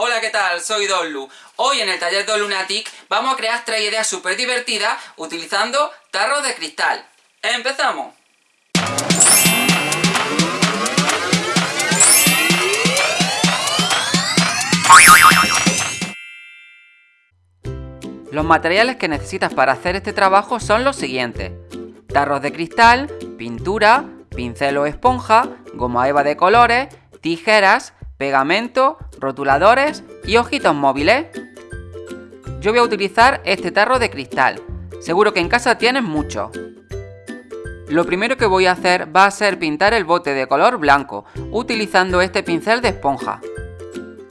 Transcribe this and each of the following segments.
Hola, ¿qué tal? Soy Donlu. Hoy en el taller de Lunatic vamos a crear tres ideas súper divertidas utilizando tarros de cristal. ¡Empezamos! Los materiales que necesitas para hacer este trabajo son los siguientes. Tarros de cristal, pintura, pincel o esponja, goma eva de colores, tijeras, pegamento, rotuladores y ojitos móviles. Yo voy a utilizar este tarro de cristal, seguro que en casa tienes mucho. Lo primero que voy a hacer va a ser pintar el bote de color blanco, utilizando este pincel de esponja.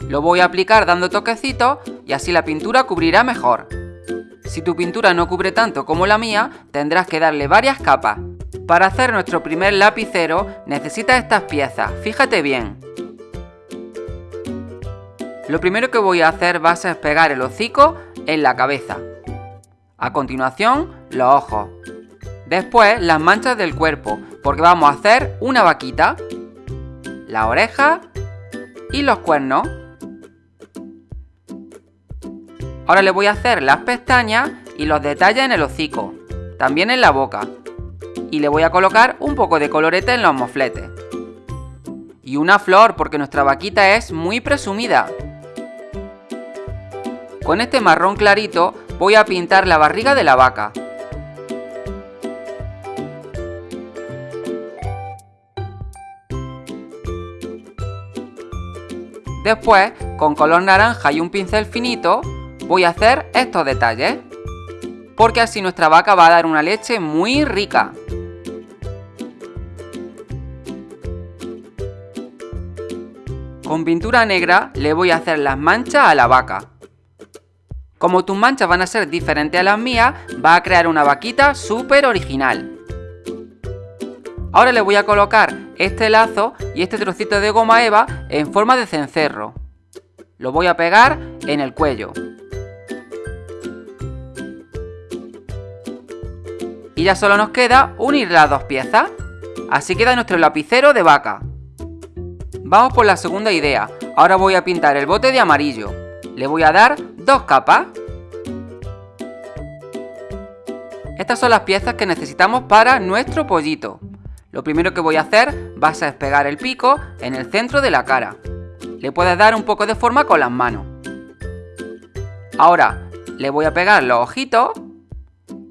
Lo voy a aplicar dando toquecitos y así la pintura cubrirá mejor. Si tu pintura no cubre tanto como la mía, tendrás que darle varias capas. Para hacer nuestro primer lapicero necesitas estas piezas, fíjate bien. Lo primero que voy a hacer va a ser pegar el hocico en la cabeza. A continuación, los ojos. Después, las manchas del cuerpo, porque vamos a hacer una vaquita, la oreja y los cuernos. Ahora le voy a hacer las pestañas y los detalles en el hocico, también en la boca. Y le voy a colocar un poco de colorete en los mofletes. Y una flor, porque nuestra vaquita es muy presumida. Con este marrón clarito voy a pintar la barriga de la vaca. Después, con color naranja y un pincel finito, voy a hacer estos detalles. Porque así nuestra vaca va a dar una leche muy rica. Con pintura negra le voy a hacer las manchas a la vaca. Como tus manchas van a ser diferentes a las mías, va a crear una vaquita súper original. Ahora le voy a colocar este lazo y este trocito de goma eva en forma de cencerro. Lo voy a pegar en el cuello. Y ya solo nos queda unir las dos piezas. Así queda nuestro lapicero de vaca. Vamos por la segunda idea. Ahora voy a pintar el bote de amarillo. Le voy a dar dos capas. Estas son las piezas que necesitamos para nuestro pollito. Lo primero que voy a hacer va a ser pegar el pico en el centro de la cara. Le puedes dar un poco de forma con las manos. Ahora le voy a pegar los ojitos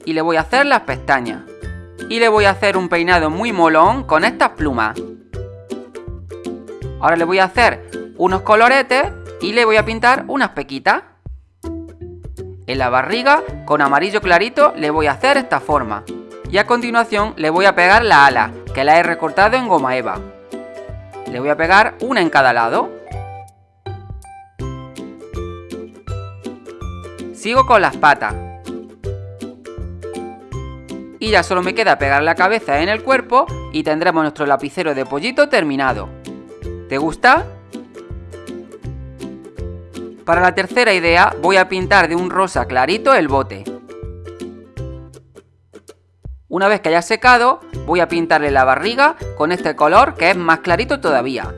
y le voy a hacer las pestañas. Y le voy a hacer un peinado muy molón con estas plumas. Ahora le voy a hacer unos coloretes y le voy a pintar unas pequitas. En la barriga, con amarillo clarito, le voy a hacer esta forma. Y a continuación le voy a pegar la ala, que la he recortado en goma eva. Le voy a pegar una en cada lado. Sigo con las patas. Y ya solo me queda pegar la cabeza en el cuerpo y tendremos nuestro lapicero de pollito terminado. ¿Te gusta? Para la tercera idea voy a pintar de un rosa clarito el bote. Una vez que haya secado, voy a pintarle la barriga con este color que es más clarito todavía.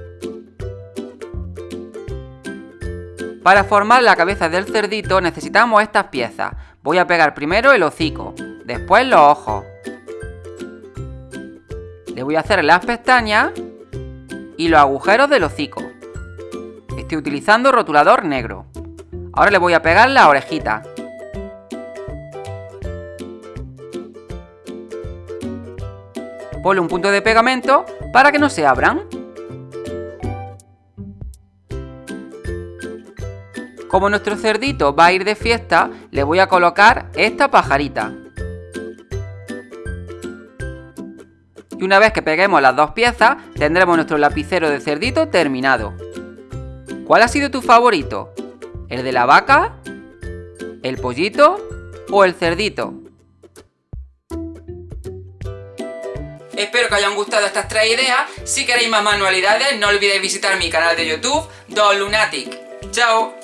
Para formar la cabeza del cerdito necesitamos estas piezas. Voy a pegar primero el hocico, después los ojos. Le voy a hacer las pestañas y los agujeros del hocico. Estoy utilizando rotulador negro. Ahora le voy a pegar la orejita. Ponle un punto de pegamento para que no se abran. Como nuestro cerdito va a ir de fiesta, le voy a colocar esta pajarita. Y una vez que peguemos las dos piezas, tendremos nuestro lapicero de cerdito terminado. ¿Cuál ha sido tu favorito? ¿El de la vaca? ¿El pollito? ¿O el cerdito? Espero que hayan gustado estas tres ideas. Si queréis más manualidades, no olvidéis visitar mi canal de YouTube, Don Lunatic. ¡Chao!